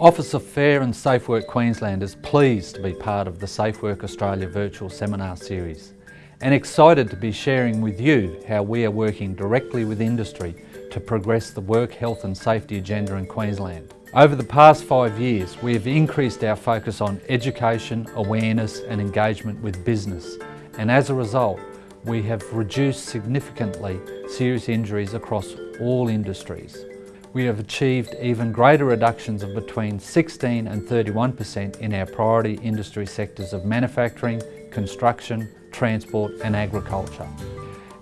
Office of Fair and Safe Work Queensland is pleased to be part of the Safe Work Australia virtual seminar series and excited to be sharing with you how we are working directly with industry to progress the work health and safety agenda in Queensland. Over the past five years, we have increased our focus on education, awareness and engagement with business and as a result, we have reduced significantly serious injuries across all industries we have achieved even greater reductions of between 16 and 31% in our priority industry sectors of manufacturing, construction, transport and agriculture.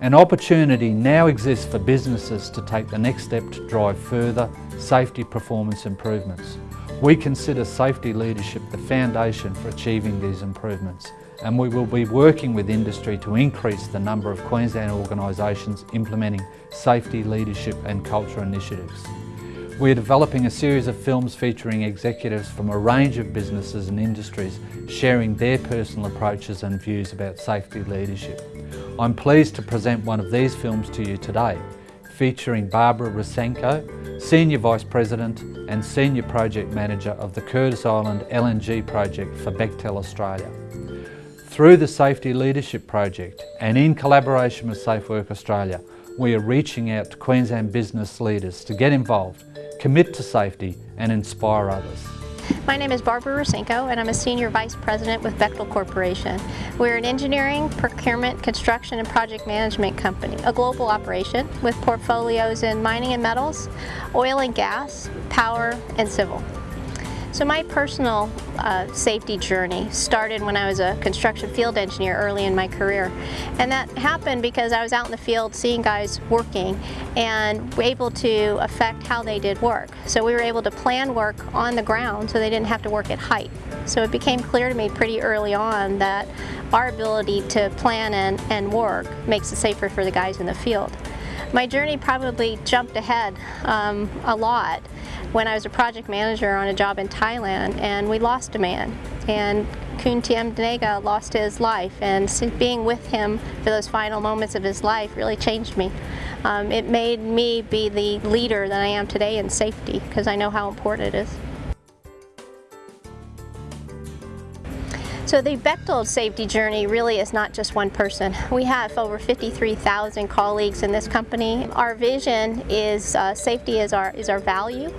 An opportunity now exists for businesses to take the next step to drive further safety performance improvements. We consider safety leadership the foundation for achieving these improvements and we will be working with industry to increase the number of Queensland organisations implementing safety, leadership and culture initiatives. We are developing a series of films featuring executives from a range of businesses and industries sharing their personal approaches and views about safety leadership. I'm pleased to present one of these films to you today, featuring Barbara Rusinko, Senior Vice President and Senior Project Manager of the Curtis Island LNG project for Bechtel Australia. Through the Safety Leadership Project and in collaboration with Safe Work Australia, we are reaching out to Queensland business leaders to get involved, commit to safety and inspire others. My name is Barbara Rusinko and I'm a Senior Vice President with Bechtel Corporation. We're an engineering, procurement, construction and project management company, a global operation with portfolios in mining and metals, oil and gas, power and civil. So my personal uh, safety journey started when I was a construction field engineer early in my career. And that happened because I was out in the field seeing guys working and able to affect how they did work. So we were able to plan work on the ground so they didn't have to work at height. So it became clear to me pretty early on that our ability to plan and, and work makes it safer for the guys in the field. My journey probably jumped ahead um, a lot when I was a project manager on a job in Thailand and we lost a man and Kun Tiem lost his life and being with him for those final moments of his life really changed me. Um, it made me be the leader that I am today in safety because I know how important it is. So the Bechtel safety journey really is not just one person. We have over 53,000 colleagues in this company. Our vision is uh, safety is our, is our value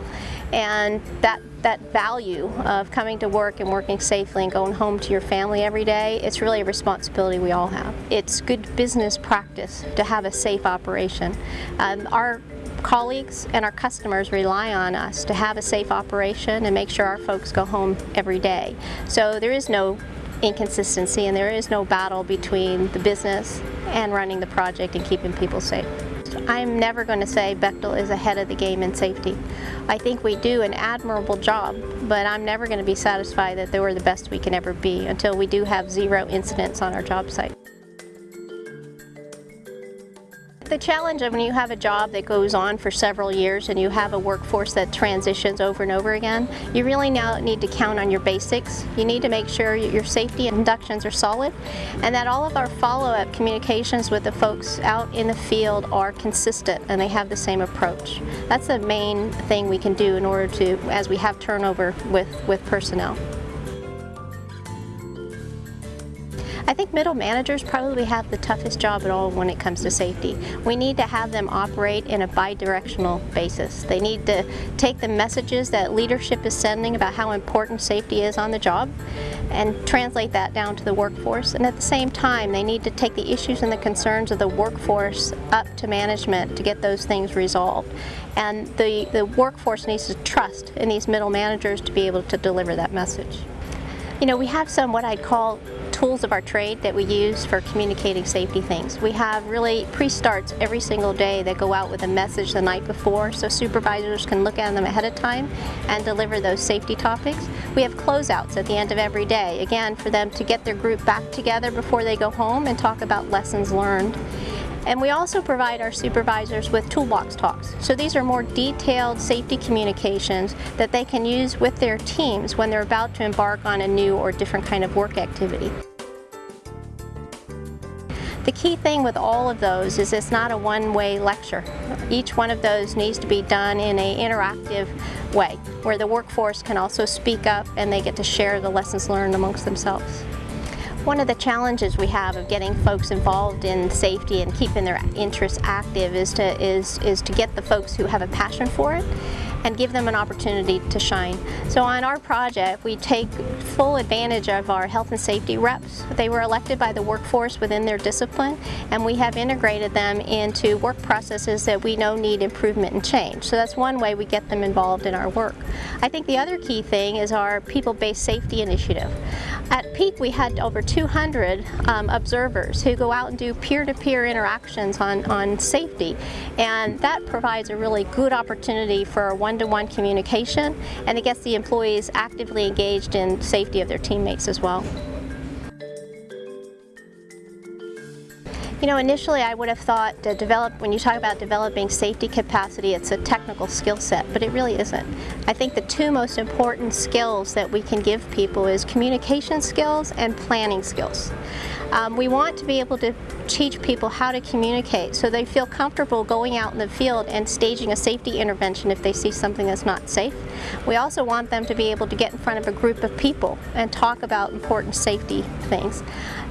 and that that value of coming to work and working safely and going home to your family every day, it's really a responsibility we all have. It's good business practice to have a safe operation. Um, our colleagues and our customers rely on us to have a safe operation and make sure our folks go home every day. So there is no inconsistency and there is no battle between the business and running the project and keeping people safe. I'm never going to say Bechtel is ahead of the game in safety. I think we do an admirable job, but I'm never going to be satisfied that we're the best we can ever be until we do have zero incidents on our job site. The challenge of when you have a job that goes on for several years and you have a workforce that transitions over and over again, you really now need to count on your basics. You need to make sure your safety inductions are solid and that all of our follow-up communications with the folks out in the field are consistent and they have the same approach. That's the main thing we can do in order to, as we have turnover with, with personnel. I think middle managers probably have the toughest job at all when it comes to safety. We need to have them operate in a bi-directional basis. They need to take the messages that leadership is sending about how important safety is on the job and translate that down to the workforce. And at the same time, they need to take the issues and the concerns of the workforce up to management to get those things resolved. And the, the workforce needs to trust in these middle managers to be able to deliver that message. You know, we have some what I'd call tools of our trade that we use for communicating safety things. We have really pre-starts every single day that go out with a message the night before so supervisors can look at them ahead of time and deliver those safety topics. We have closeouts at the end of every day, again for them to get their group back together before they go home and talk about lessons learned. And we also provide our supervisors with toolbox talks. So these are more detailed safety communications that they can use with their teams when they're about to embark on a new or different kind of work activity. Key thing with all of those is it's not a one-way lecture. Each one of those needs to be done in an interactive way where the workforce can also speak up and they get to share the lessons learned amongst themselves. One of the challenges we have of getting folks involved in safety and keeping their interests active is to, is, is to get the folks who have a passion for it and give them an opportunity to shine. So on our project, we take full advantage of our health and safety reps. They were elected by the workforce within their discipline, and we have integrated them into work processes that we know need improvement and change. So that's one way we get them involved in our work. I think the other key thing is our people-based safety initiative. At peak, we had over 200 um, observers who go out and do peer-to-peer -peer interactions on, on safety, and that provides a really good opportunity for a one-to-one -one communication, and it gets the employees actively engaged in safety of their teammates as well. You know, initially I would have thought to develop, when you talk about developing safety capacity, it's a technical skill set, but it really isn't. I think the two most important skills that we can give people is communication skills and planning skills. Um, we want to be able to teach people how to communicate so they feel comfortable going out in the field and staging a safety intervention if they see something that's not safe. We also want them to be able to get in front of a group of people and talk about important safety things.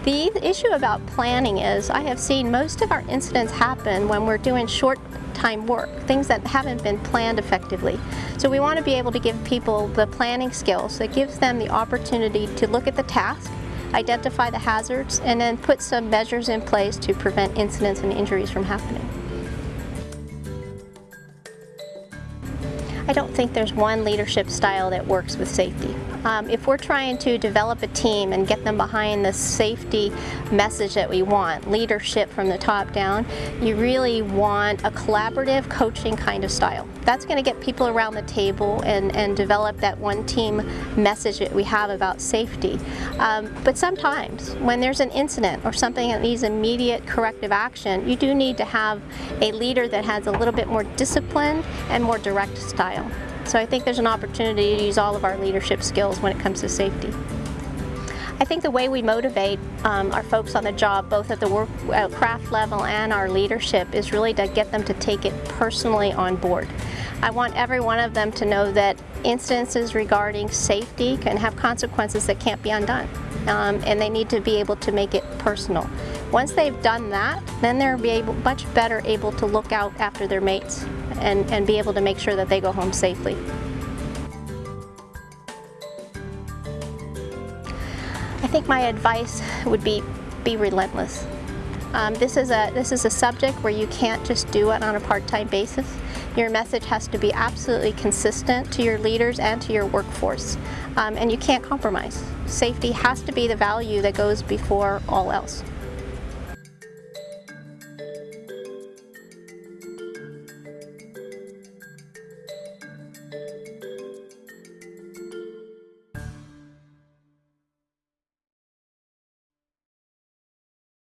The issue about planning is I have seen most of our incidents happen when we're doing short time work, things that haven't been planned effectively. So we want to be able to give people the planning skills that gives them the opportunity to look at the task, identify the hazards, and then put some measures in place to prevent incidents and injuries from happening. Think there's one leadership style that works with safety. Um, if we're trying to develop a team and get them behind the safety message that we want, leadership from the top down, you really want a collaborative coaching kind of style. That's going to get people around the table and, and develop that one team message that we have about safety. Um, but sometimes when there's an incident or something that needs immediate corrective action, you do need to have a leader that has a little bit more discipline and more direct style. So I think there's an opportunity to use all of our leadership skills when it comes to safety. I think the way we motivate um, our folks on the job, both at the work uh, craft level and our leadership, is really to get them to take it personally on board. I want every one of them to know that instances regarding safety can have consequences that can't be undone. Um, and they need to be able to make it personal. Once they've done that, then they're be able, much better able to look out after their mates and, and be able to make sure that they go home safely. I think my advice would be be relentless. Um, this, is a, this is a subject where you can't just do it on a part-time basis. Your message has to be absolutely consistent to your leaders and to your workforce. Um, and you can't compromise. Safety has to be the value that goes before all else.